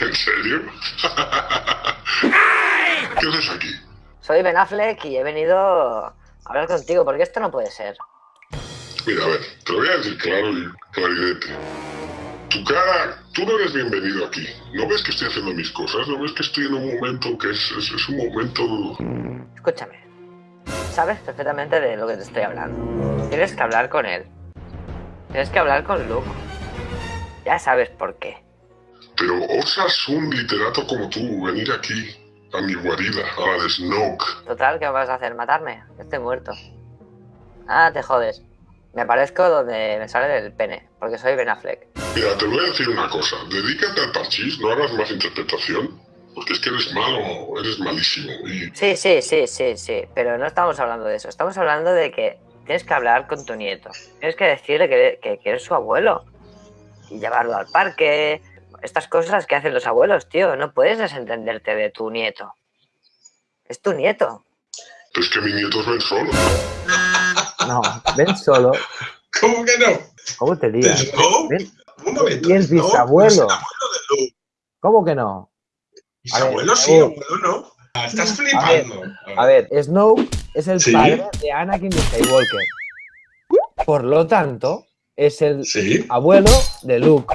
¿En serio? ¿Qué haces aquí? Soy Ben Affleck y he venido a hablar contigo porque esto no puede ser. Mira, a ver, te lo voy a decir claro y claridete. Tu cara, tú no eres bienvenido aquí. ¿No ves que estoy haciendo mis cosas? ¿No ves que estoy en un momento que es, es, es un momento... Escúchame. Sabes perfectamente de lo que te estoy hablando. Tienes que hablar con él. Tienes que hablar con Luke. Ya sabes por qué. Pero osas un literato como tú venir aquí, a mi guarida, a la de Snoke. Total, ¿qué vas a hacer? ¿Matarme? Estoy muerto. Ah, te jodes. Me aparezco donde me sale del pene, porque soy Ben Affleck. Mira, te voy a decir una cosa. Dedícate al parchís, no hagas más interpretación. Porque es que eres malo, eres malísimo. Y Sí, sí, sí, sí, sí. Pero no estamos hablando de eso. Estamos hablando de que tienes que hablar con tu nieto. Tienes que decirle que, que, que eres su abuelo. Y llevarlo al parque. Estas cosas que hacen los abuelos, tío. No puedes desentenderte de tu nieto. Es tu nieto. es que mi nieto es Ben Solo. No, ven solo. ¿Cómo que no? ¿Cómo te. Ven- Un momento. Y es ¿no? bisabuelo. Es el abuelo de Luke. ¿Cómo que no? Bisabuelo sí, abuelo no. Estás flipando. A ver, Snoke es el Sí. padre de Anakin Skywalker. Por lo tanto, es el Sí. abuelo de Luke.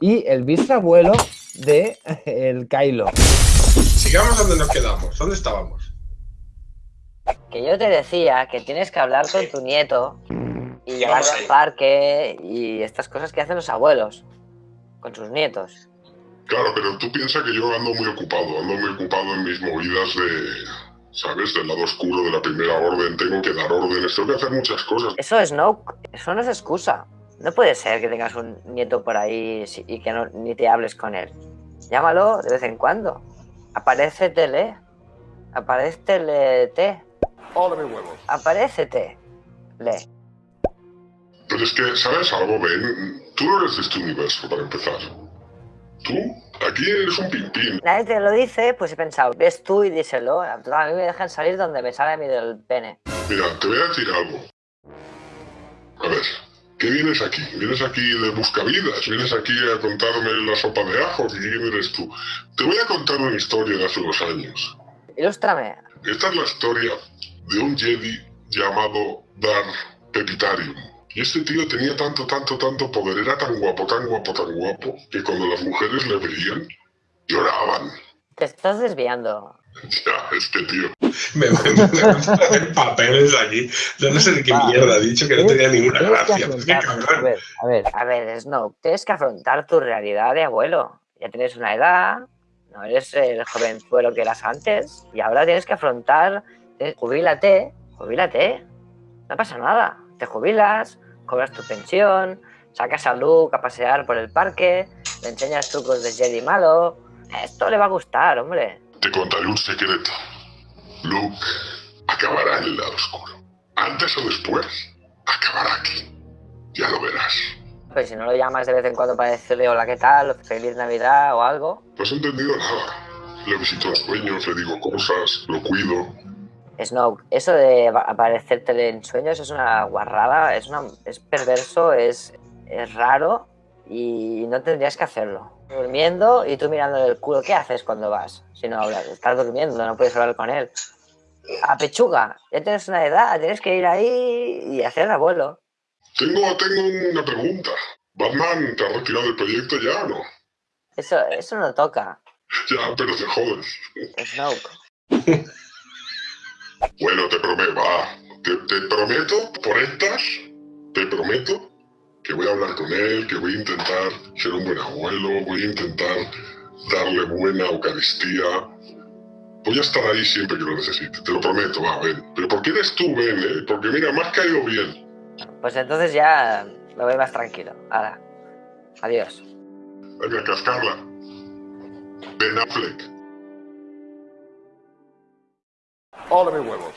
Y el bisabuelo de el Kylo. Sigamos donde nos quedamos. ¿Dónde estábamos? Que yo te decía que tienes que hablar con tu nieto y llevarlo lo al parque y estas cosas que hacen los abuelos con sus nietos. Claro, pero tú piensas que yo ando muy ocupado, ando muy ocupado en mis movidas de, ¿sabes? Del lado oscuro de la primera orden, tengo que dar órdenes, tengo que hacer muchas cosas. Eso es no, eso no es excusa. No puede ser que tengas un nieto por ahí y que no, ni te hables con él. Llámalo de vez en cuando. Aparécetele. Aparécetele. Aparécete. Le. Pero es que, ¿sabes algo, Ben? Tú no eres de este universo, para empezar. Tú, aquí eres un pimpín. Nadie te lo dice, pues he pensado, ves tú y díselo. A mí me dejan salir donde me sale a mí del pene. Mira, te voy a decir algo. A ver, ¿qué vienes aquí? ¿Vienes aquí de buscavidas? ¿Vienes aquí a contarme la sopa de ajo? ¿Quién eres tú? Te voy a contar una historia de hace unos años. Ilústrame. Esta es la historia de un Jedi llamado Dar Pepitarium. Y este tío tenía tanto, tanto, tanto poder, era tan guapo, tan guapo, tan guapo, que cuando las mujeres le veían, lloraban. Te estás desviando. Ya, es que tío. Me me papeles aquí. Yo no sé de qué mierda ha dicho que no tenía ninguna Tienes que gracia. A ver, a ver. A ver, Snow, tienes que afrontar tu realidad de abuelo. Ya tienes una edad, no eres el jovenzuelo que eras antes, y ahora tienes que afrontar, eh, jubílate, jubílate, no pasa nada, te jubilas, cobras tu pensión, sacas a Luke a pasear por el parque, le enseñas trucos de Jedi malo, esto le va a gustar, hombre. Te contaré un secreto. Luke acabará en el lado oscuro. Antes o después, acabará aquí. Ya lo verás. Pues si no lo llamas de vez en cuando para decirle hola, ¿qué tal? Feliz Navidad o algo. No has entendido nada. Le visito en sueños, le digo cosas, lo cuido. Snow, eso de aparecerte en sueños es una guarrada, es, una, es perverso, es, es raro y no tendrías que hacerlo. Durmiendo y tú mirándole el culo, ¿qué haces cuando vas? Si no hablas, estás durmiendo, no puedes hablar con él. A pechuga, ya tienes una edad, tienes que ir ahí y hacer abuelo. Tengo, tengo una pregunta. ¿Batman te ha retirado del proyecto ya o no? Eso, eso no toca, Ya, pero te jodes. Snoke. Bueno, te prometo, va. Te, te prometo, por estas, te prometo que voy a hablar con él, que voy a intentar ser un buen abuelo, voy a intentar darle buena Eucaristía. Voy a estar ahí siempre que lo necesite, te lo prometo, va, ven. Pero ¿por qué eres tú, ven, eh? Porque mira, me has caído bien. Pues entonces ya me voy más tranquilo. Ahora, adiós. Venga, cascarla. Ben Affleck. Of mis huevos.